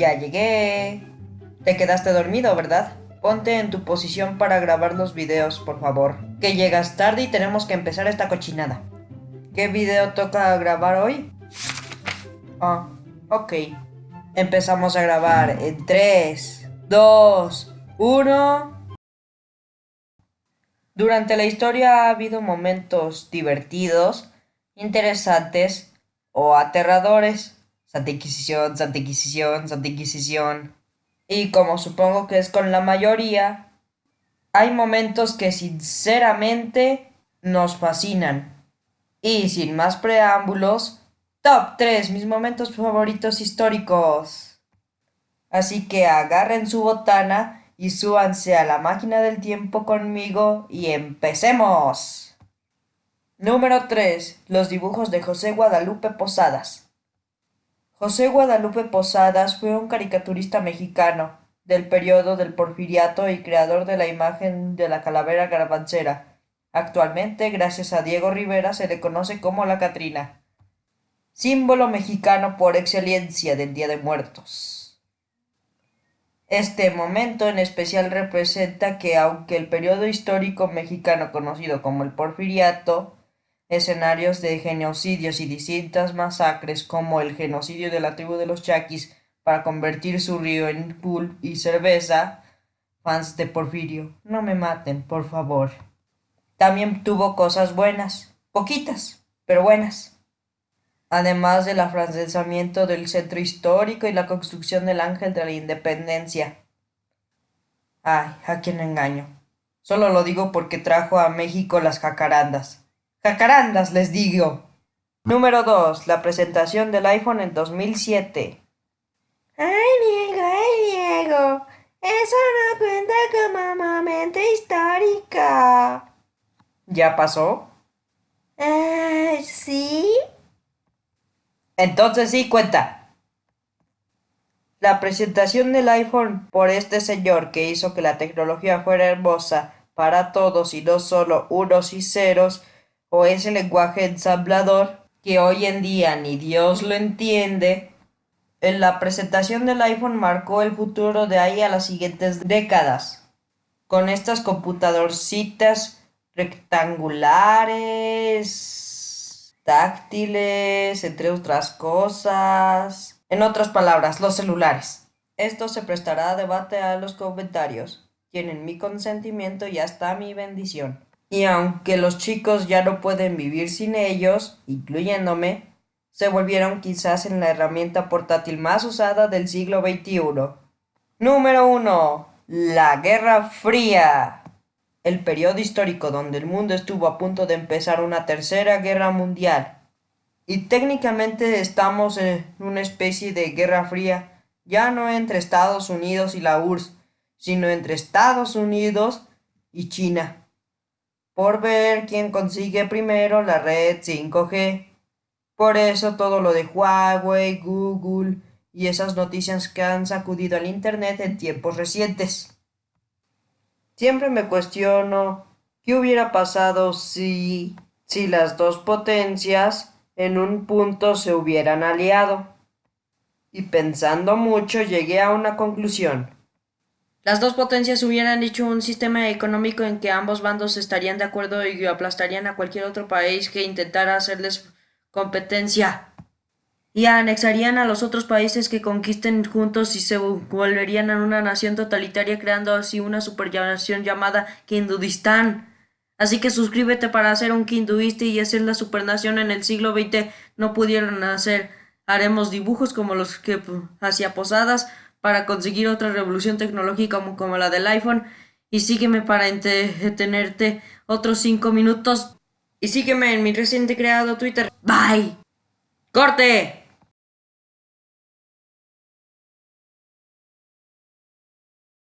Ya llegué. Te quedaste dormido, ¿verdad? Ponte en tu posición para grabar los videos, por favor. Que llegas tarde y tenemos que empezar esta cochinada. ¿Qué video toca grabar hoy? Ah, ok. Empezamos a grabar en 3, 2, 1... Durante la historia ha habido momentos divertidos, interesantes o aterradores. Santa Inquisición, Santa Inquisición, Santa Inquisición. Y como supongo que es con la mayoría, hay momentos que sinceramente nos fascinan. Y sin más preámbulos, Top 3, mis momentos favoritos históricos. Así que agarren su botana y súbanse a la máquina del tiempo conmigo y empecemos. Número 3. Los dibujos de José Guadalupe Posadas. José Guadalupe Posadas fue un caricaturista mexicano del periodo del Porfiriato y creador de la imagen de la calavera garbancera. Actualmente, gracias a Diego Rivera, se le conoce como la Catrina símbolo mexicano por excelencia del Día de Muertos. Este momento en especial representa que aunque el periodo histórico mexicano conocido como el Porfiriato, escenarios de genocidios y distintas masacres como el genocidio de la tribu de los Chaquis para convertir su río en pool y cerveza, fans de Porfirio, no me maten, por favor. También tuvo cosas buenas, poquitas, pero buenas además del afrancesamiento del centro histórico y la construcción del Ángel de la Independencia. Ay, a quién engaño. Solo lo digo porque trajo a México las jacarandas. ¡Jacarandas, les digo! Número 2. La presentación del iPhone en 2007. ¡Ay, Diego, ay, Diego! Eso no cuenta como momento histórico. ¿Ya pasó? Ah, ¿sí? Entonces sí cuenta. La presentación del iPhone por este señor que hizo que la tecnología fuera hermosa para todos y no solo unos y ceros, o ese lenguaje ensamblador que hoy en día ni Dios lo entiende, en la presentación del iPhone marcó el futuro de ahí a las siguientes décadas. Con estas computadorcitas rectangulares táctiles, entre otras cosas. En otras palabras, los celulares. Esto se prestará a debate a los comentarios. Tienen mi consentimiento y hasta mi bendición. Y aunque los chicos ya no pueden vivir sin ellos, incluyéndome, se volvieron quizás en la herramienta portátil más usada del siglo XXI. Número 1. La Guerra Fría el periodo histórico donde el mundo estuvo a punto de empezar una tercera guerra mundial. Y técnicamente estamos en una especie de guerra fría, ya no entre Estados Unidos y la URSS, sino entre Estados Unidos y China, por ver quién consigue primero la red 5G. Por eso todo lo de Huawei, Google y esas noticias que han sacudido al Internet en tiempos recientes. Siempre me cuestiono qué hubiera pasado si, si las dos potencias en un punto se hubieran aliado. Y pensando mucho llegué a una conclusión. Las dos potencias hubieran hecho un sistema económico en que ambos bandos estarían de acuerdo y aplastarían a cualquier otro país que intentara hacerles competencia y anexarían a los otros países que conquisten juntos y se volverían en una nación totalitaria creando así una supernación llamada Hindustán. Así que suscríbete para hacer un hinduista y hacer la supernación en el siglo XX no pudieron hacer. Haremos dibujos como los que hacía Posadas para conseguir otra revolución tecnológica como, la del iPhone y sígueme para entretenerte otros cinco minutos y sígueme en mi reciente creado Twitter. Bye. ¡Corte!